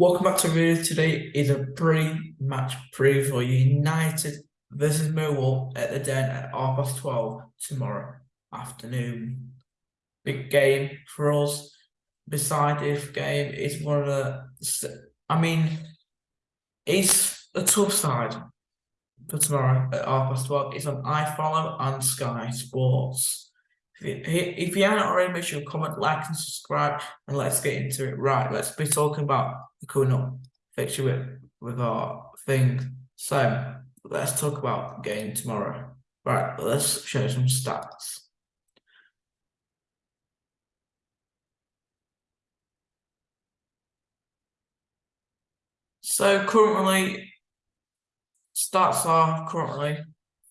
Welcome back to video. Today is a pre-match preview for United versus Millwall at the Den at half past 12 tomorrow afternoon. Big game for us. Beside this game is one of the. I mean, it's a tough side for tomorrow at half past 12. It's on iFollow and Sky Sports. If you haven't already, make sure you comment, like, and subscribe, and let's get into it. Right, let's be talking about the coming up fixture with, with our thing. So let's talk about the game tomorrow. Right, let's show some stats. So currently, stats are currently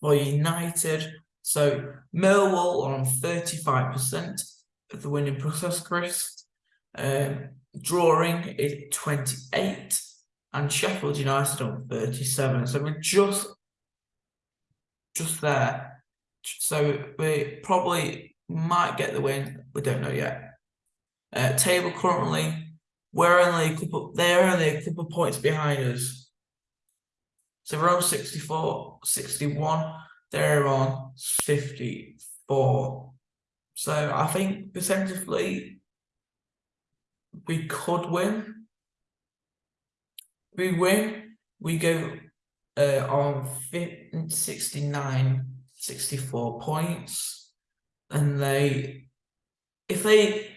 for United so Millwall on 35% of the winning process, Chris. Um, drawing is 28 and Sheffield United on 37. So we're just just there. So we probably might get the win. We don't know yet. Uh, table currently, we're only a couple. They're only a couple points behind us. So we're on 64, 61 they're on 54. So I think percentually we could win. We win, we go uh, on 69, 64 points. And they, if they,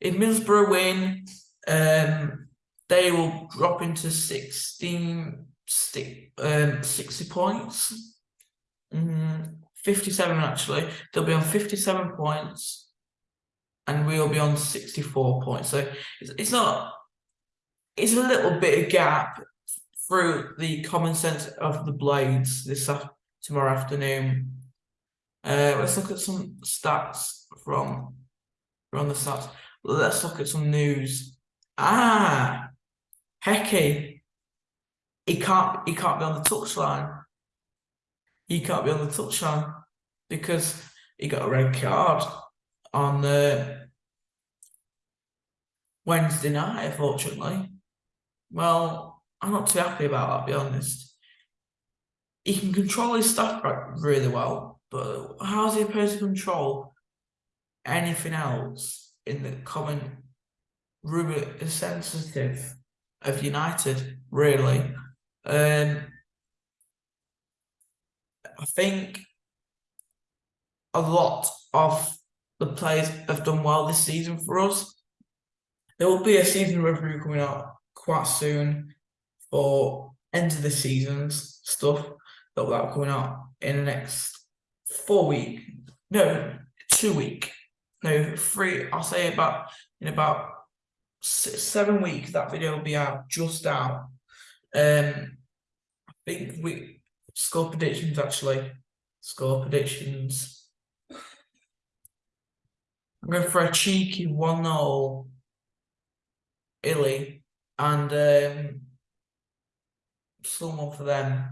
if Middlesbrough win, um, they will drop into 16, um, 60 points. Mm, 57 actually. They'll be on 57 points and we'll be on 64 points. So it's, it's not, it's a little bit of gap through the common sense of the blades this tomorrow afternoon. Uh, let's look at some stats from from the stats. Let's look at some news. Ah, Hecky. He can't. He can't be on the touchline he can't be on the touchline because he got a red card on the Wednesday night, unfortunately. Well, I'm not too happy about that, to be honest. He can control his stuff really well, but how's he supposed to control anything else in the common rumour sensitive of United, really? Um, I think a lot of the players have done well this season for us. There will be a season review coming out quite soon for end of the seasons stuff that will be coming out in the next four week, no, two week, no, three. I'll say about in about seven weeks. That video will be out, just out. Um, I think we Score predictions, actually. Score predictions. I'm going for a cheeky 1 0 Illy and um, someone for them.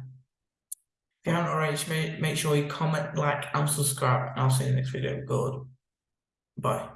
If you haven't already, make, make sure you comment, like, and subscribe. And I'll see you in the next video. Good. Bye.